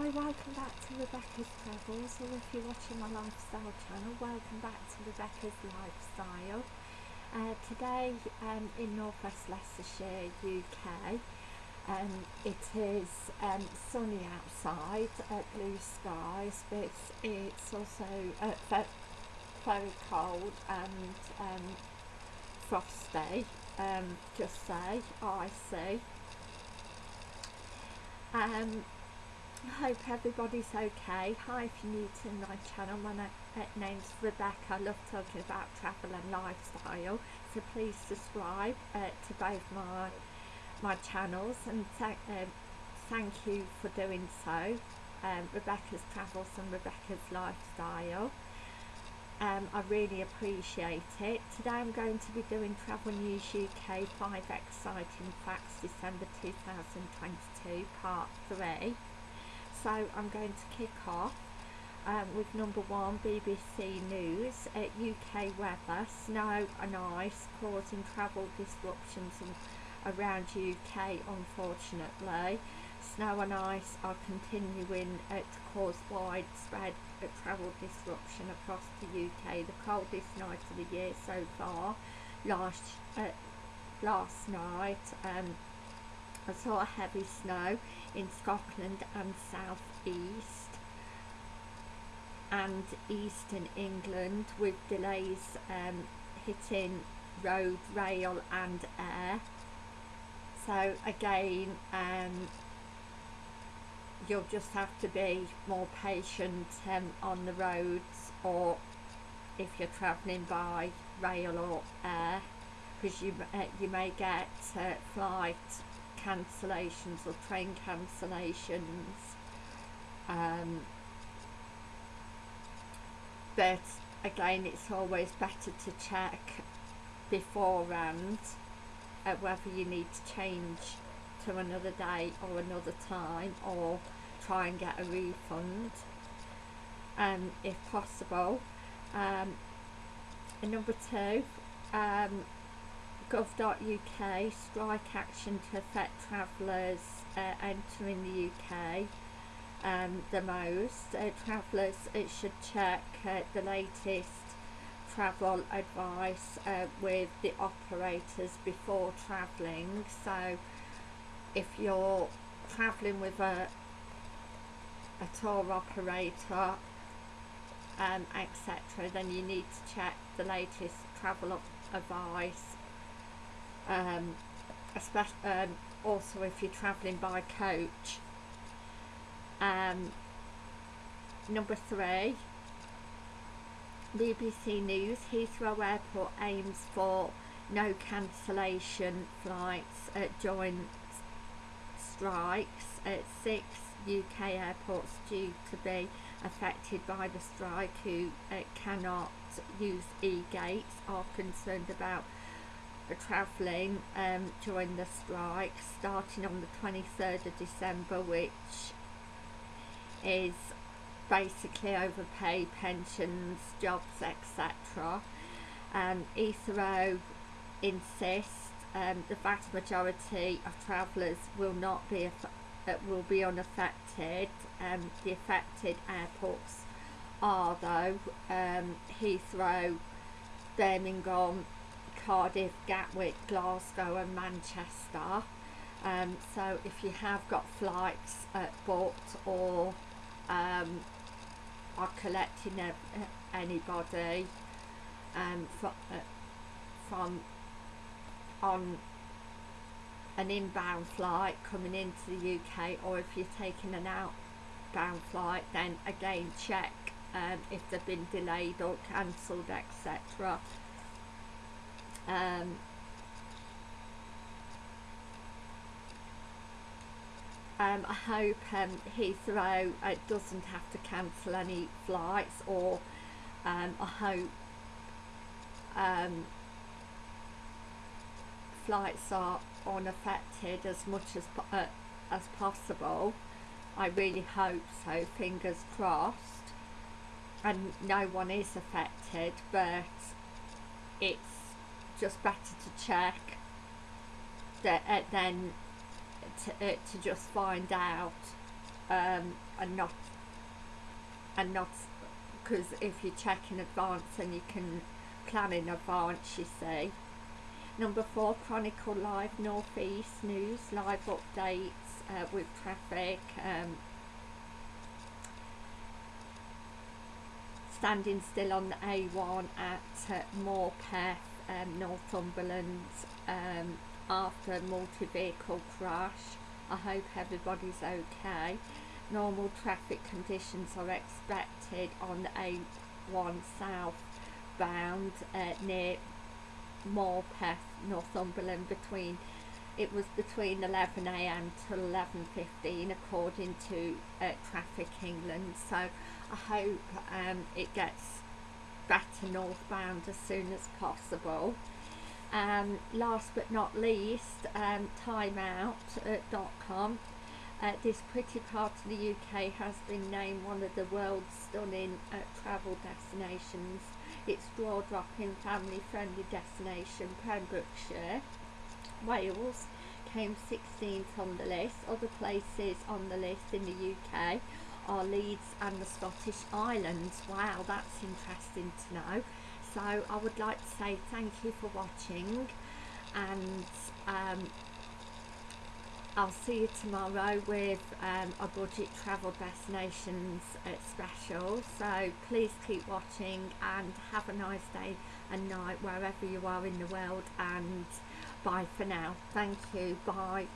Hi, welcome back to Rebecca's Travels, or if you're watching my lifestyle channel, welcome back to Rebecca's Lifestyle. Uh, today um, in Northwest Leicestershire, UK, um, it is um, sunny outside, uh, blue skies, but it's also uh, very cold and um, frosty, um, just say, icy. Um, hope everybody's okay. Hi if you're new to my channel, my uh, name's Rebecca. I love talking about travel and lifestyle. So please subscribe uh, to both my my channels and th uh, thank you for doing so. Um, Rebecca's Travels and Rebecca's Lifestyle. Um, I really appreciate it. Today I'm going to be doing Travel News UK 5 Exciting Facts December 2022 Part 3. So I'm going to kick off um, with number one BBC News at UK weather, snow and ice causing travel disruptions around UK unfortunately. Snow and ice are continuing uh, to cause widespread uh, travel disruption across the UK. The coldest night of the year so far last, uh, last night um, I saw heavy snow in Scotland and south east and eastern England with delays um, hitting road, rail and air. So again, um, you'll just have to be more patient um, on the roads or if you're travelling by rail or air because you, uh, you may get uh, flight cancellations or train cancellations um, but again it's always better to check beforehand uh, whether you need to change to another day or another time or try and get a refund um, if possible. Um, and number two um, gov.uk strike action to affect travellers uh, entering the UK um, the most. Uh, travellers should check uh, the latest travel advice uh, with the operators before travelling so if you're travelling with a a tour operator um, etc then you need to check the latest travel advice um, especially um, also if you're travelling by coach um, number three BBC News Heathrow Airport aims for no cancellation flights uh, during strikes at six UK airports due to be affected by the strike who uh, cannot use e-gates are concerned about travelling um, during the strike starting on the 23rd of December which is basically overpaid pensions, jobs etc. Um, Heathrow insists um, the vast majority of travellers will not be uh, will be unaffected. Um, the affected airports are though um, Heathrow, Birmingham, Cardiff, Gatwick, Glasgow and Manchester. Um, so if you have got flights uh, booked or um, are collecting anybody um, from, uh, from on an inbound flight coming into the UK or if you're taking an outbound flight then again check um, if they've been delayed or cancelled etc um, um, I hope um, Heathrow uh, doesn't have to cancel any flights or um, I hope um, flights are unaffected as much as, uh, as possible. I really hope so, fingers crossed. And no one is affected, but it's just better to check that uh, then to, uh, to just find out um, and not and not because if you check in advance and you can plan in advance you see. Number four chronicle live northeast news live updates uh, with traffic um, standing still on the A1 at uh, um, Northumberland um, after a multi-vehicle crash. I hope everybody's okay. Normal traffic conditions are expected on the A1 southbound uh, near Morpeth, Northumberland between it was between 11am to 11.15 according to uh, Traffic England so I hope um, it gets better northbound as soon as possible. Um, last but not least um, timeout.com uh, this pretty part of the UK has been named one of the world's stunning uh, travel destinations. Its jaw-dropping family-friendly destination Pembrokeshire. Wales came 16th on the list. Other places on the list in the UK are Leeds and the Scottish Islands. Wow, that's interesting to know. So I would like to say thank you for watching and um, I'll see you tomorrow with um, a budget travel destinations uh, special. So please keep watching and have a nice day and night wherever you are in the world and bye for now thank you bye